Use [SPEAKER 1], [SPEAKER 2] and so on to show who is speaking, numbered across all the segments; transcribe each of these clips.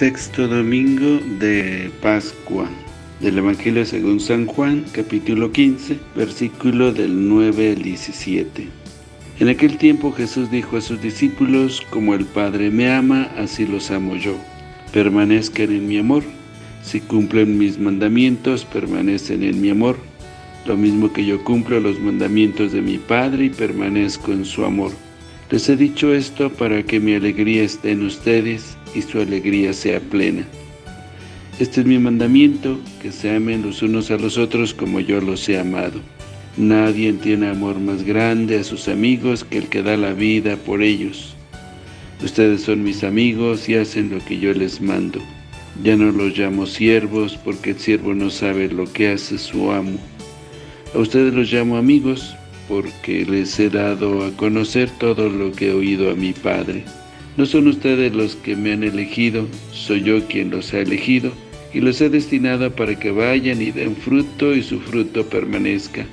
[SPEAKER 1] Sexto domingo de Pascua del Evangelio según San Juan, capítulo 15, versículo del 9 al 17. En aquel tiempo Jesús dijo a sus discípulos, como el Padre me ama, así los amo yo. Permanezcan en mi amor. Si cumplen mis mandamientos, permanecen en mi amor. Lo mismo que yo cumplo los mandamientos de mi Padre y permanezco en su amor. Les he dicho esto para que mi alegría esté en ustedes y su alegría sea plena. Este es mi mandamiento, que se amen los unos a los otros como yo los he amado. Nadie tiene amor más grande a sus amigos que el que da la vida por ellos. Ustedes son mis amigos y hacen lo que yo les mando. Ya no los llamo siervos, porque el siervo no sabe lo que hace su amo. A ustedes los llamo amigos, porque les he dado a conocer todo lo que he oído a mi Padre. No son ustedes los que me han elegido, soy yo quien los ha elegido, y los he destinado para que vayan y den fruto y su fruto permanezca,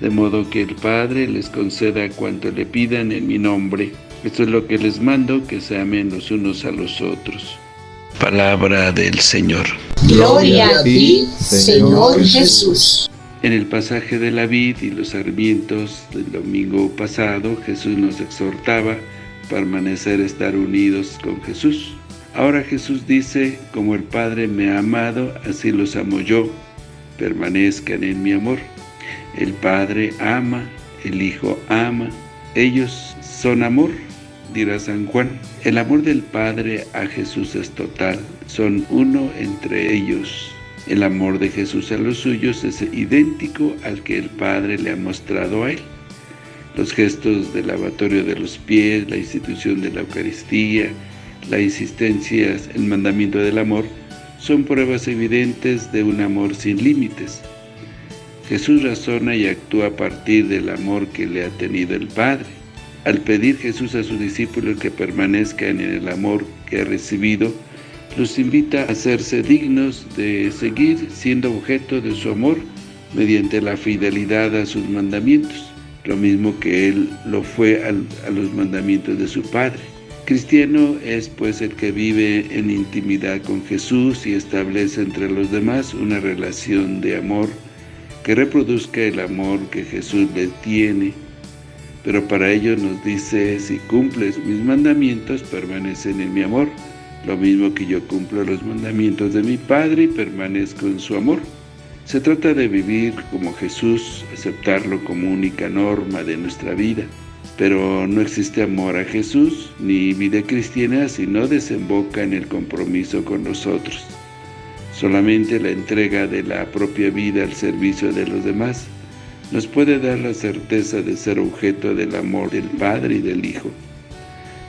[SPEAKER 1] de modo que el Padre les conceda cuanto le pidan en mi nombre. Esto es lo que les mando, que se amen los unos a los otros. Palabra del Señor.
[SPEAKER 2] Gloria a ti, Señor Jesús.
[SPEAKER 1] En el pasaje de la vid y los sarmientos del domingo pasado, Jesús nos exhortaba a permanecer, estar unidos con Jesús. Ahora Jesús dice, como el Padre me ha amado, así los amo yo, permanezcan en mi amor. El Padre ama, el Hijo ama, ellos son amor, dirá San Juan. El amor del Padre a Jesús es total, son uno entre ellos. El amor de Jesús a los suyos es idéntico al que el Padre le ha mostrado a él. Los gestos del lavatorio de los pies, la institución de la Eucaristía, la insistencia, el mandamiento del amor, son pruebas evidentes de un amor sin límites. Jesús razona y actúa a partir del amor que le ha tenido el Padre. Al pedir Jesús a sus discípulos que permanezcan en el amor que ha recibido, los invita a hacerse dignos de seguir siendo objeto de su amor mediante la fidelidad a sus mandamientos, lo mismo que Él lo fue a los mandamientos de su Padre. Cristiano es pues el que vive en intimidad con Jesús y establece entre los demás una relación de amor que reproduzca el amor que Jesús le tiene. Pero para ello nos dice, si cumples mis mandamientos, permanecen en mi amor, lo mismo que yo cumplo los mandamientos de mi Padre y permanezco en su amor. Se trata de vivir como Jesús, aceptarlo como única norma de nuestra vida. Pero no existe amor a Jesús ni vida cristiana si no desemboca en el compromiso con nosotros. Solamente la entrega de la propia vida al servicio de los demás nos puede dar la certeza de ser objeto del amor del Padre y del Hijo.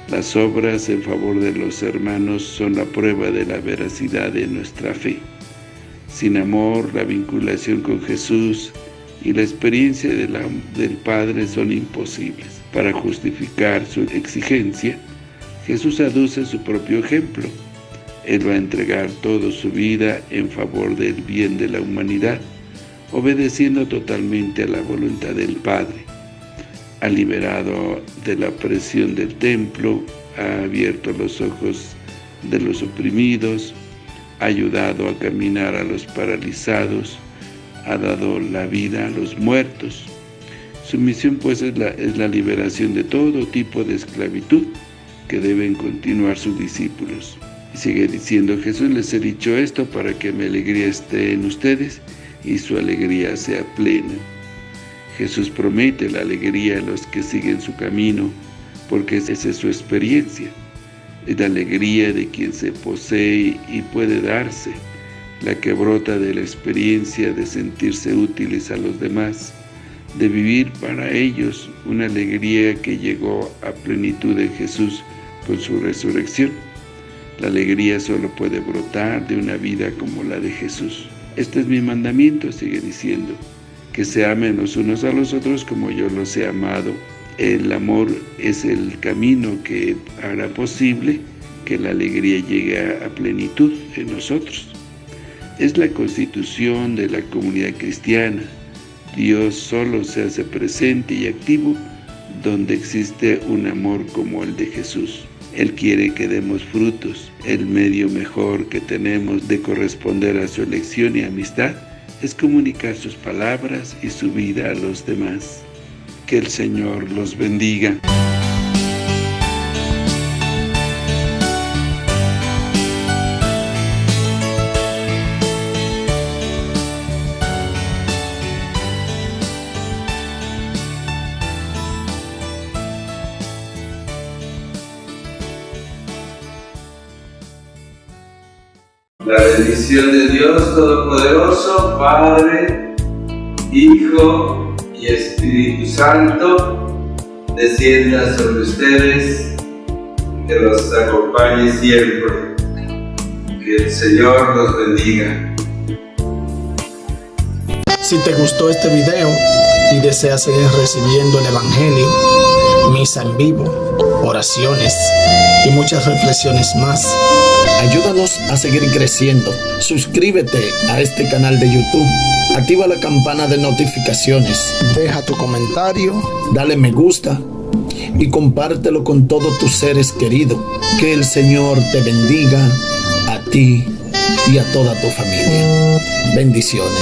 [SPEAKER 1] Las obras en favor de los hermanos son la prueba de la veracidad de nuestra fe. Sin amor, la vinculación con Jesús y la experiencia del Padre son imposibles. Para justificar su exigencia, Jesús aduce su propio ejemplo. Él va a entregar toda su vida en favor del bien de la humanidad, obedeciendo totalmente a la voluntad del Padre. Ha liberado de la presión del templo, ha abierto los ojos de los oprimidos, ha ayudado a caminar a los paralizados, ha dado la vida a los muertos, su misión pues es la, liberación de todo tipo de esclavitud que deben continuar sus discípulos. Y sigue diciendo, Jesús les he dicho esto para que mi alegría esté en ustedes y su alegría sea plena. Jesús promete la alegría a los que siguen su camino, porque esa es su experiencia. Es la alegría de quien se posee y puede darse, la que brota de la experiencia de sentirse útiles a los demás, de vivir para ellos una alegría que llegó a plenitud en Jesús con su resurrección. La alegría solo puede brotar de una vida como la de Jesús. Este es mi mandamiento, sigue diciendo, que se amen los unos a los otros como yo los he amado. El amor es el camino que hará posible que la alegría llegue a plenitud en nosotros. Es la constitución de la comunidad cristiana, Dios solo se hace presente y activo donde existe un amor como el de Jesús. Él quiere que demos frutos. El medio mejor que tenemos de corresponder a su elección y amistad es comunicar sus palabras y su vida a los demás. Que el Señor los bendiga.
[SPEAKER 3] La bendición de Dios Todopoderoso, Padre, Hijo Espíritu Santo, descienda sobre ustedes, que los acompañe siempre. Que el Señor los bendiga.
[SPEAKER 4] Si te gustó este video y deseas seguir recibiendo el Evangelio, misa en vivo, oraciones y muchas reflexiones más, Ayúdanos a seguir creciendo. Suscríbete a este canal de YouTube. Activa la campana de notificaciones. Deja tu comentario. Dale me gusta. Y compártelo con todos tus seres queridos. Que el Señor te bendiga a ti y a toda tu familia. Bendiciones.